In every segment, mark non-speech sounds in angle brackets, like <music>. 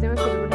Ah,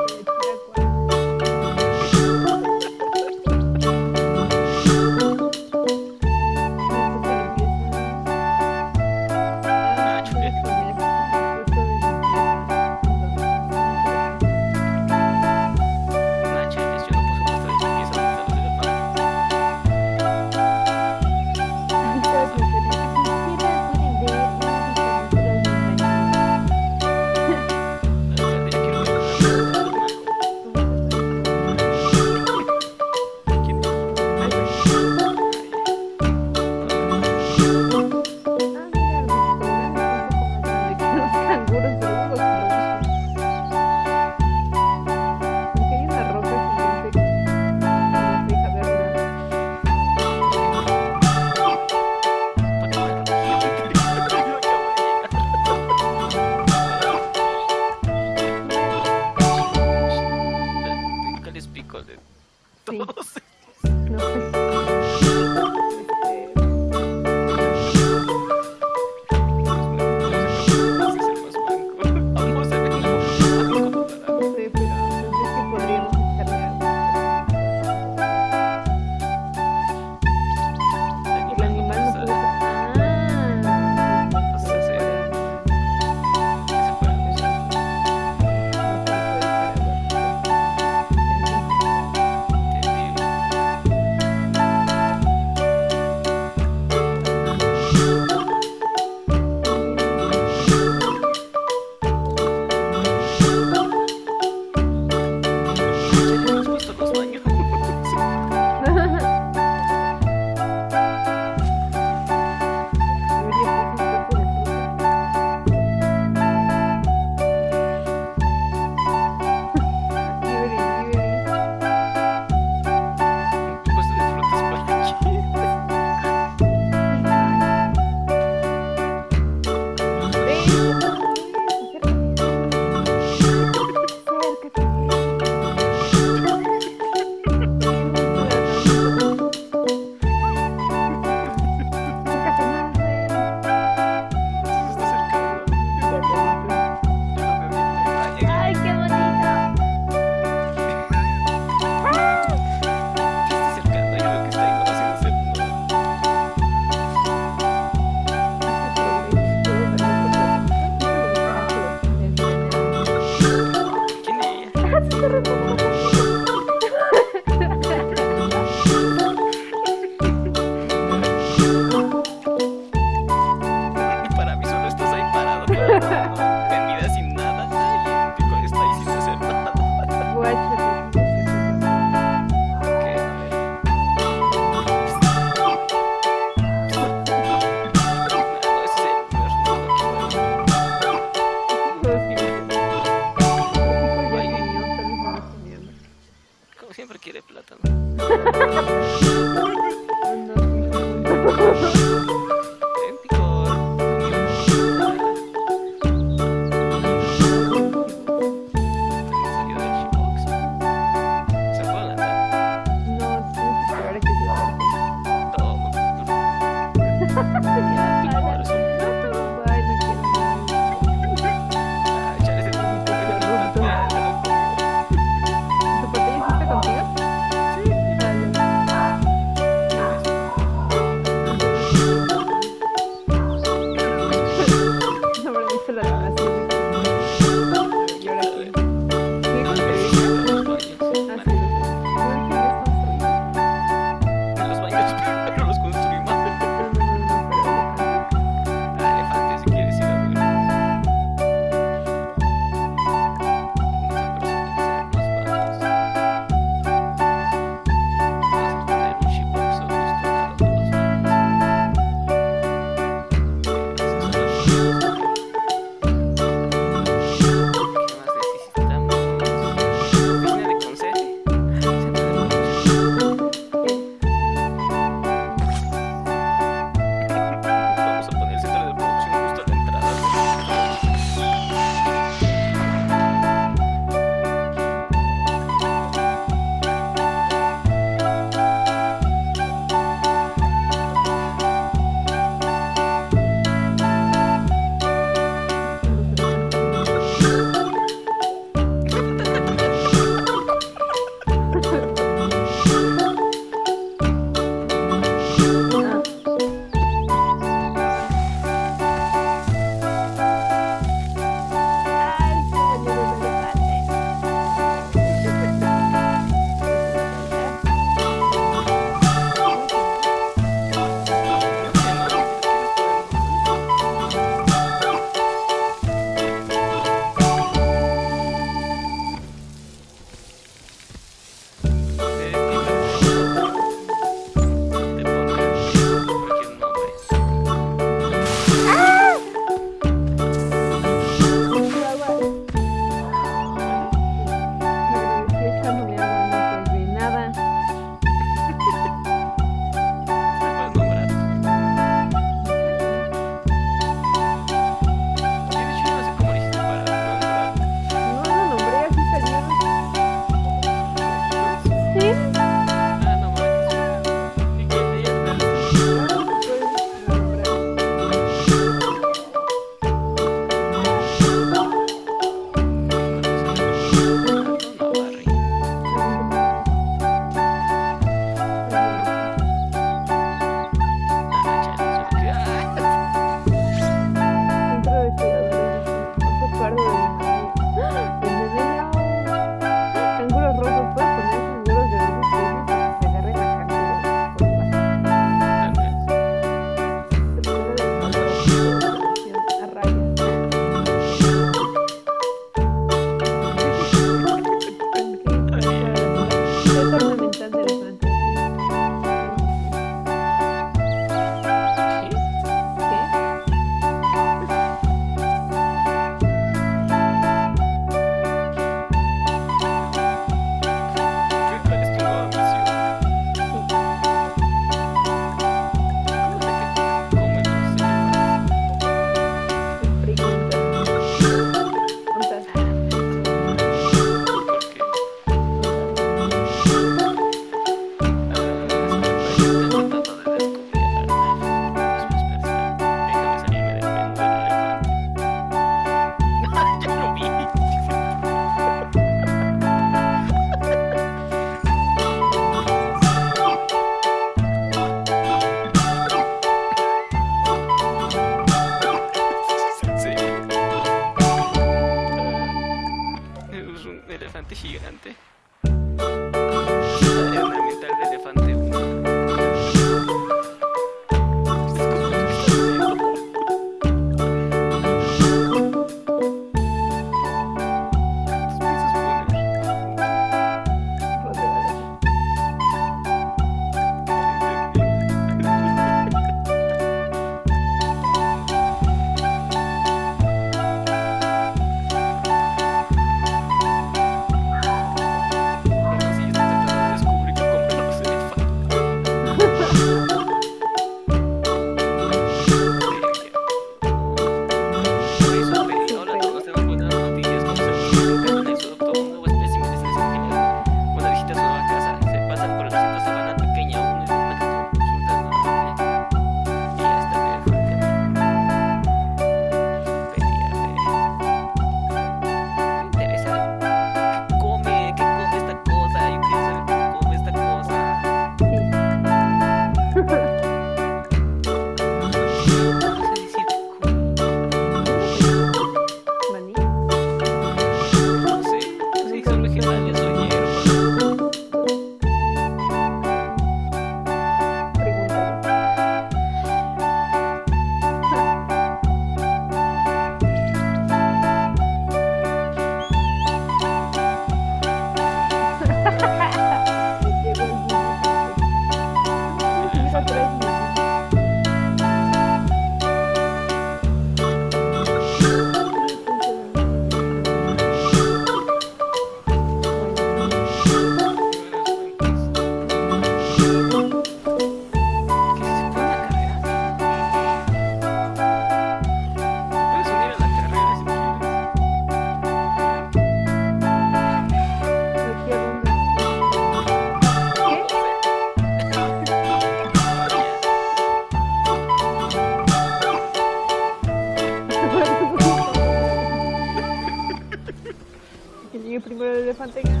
que llegue primero el elefante gana.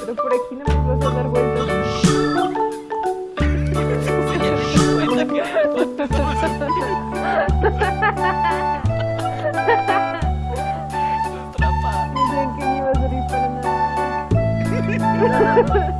Pero por aquí no me vas a dar vueltas. <laughs> No que ni iba a nada. <laughs>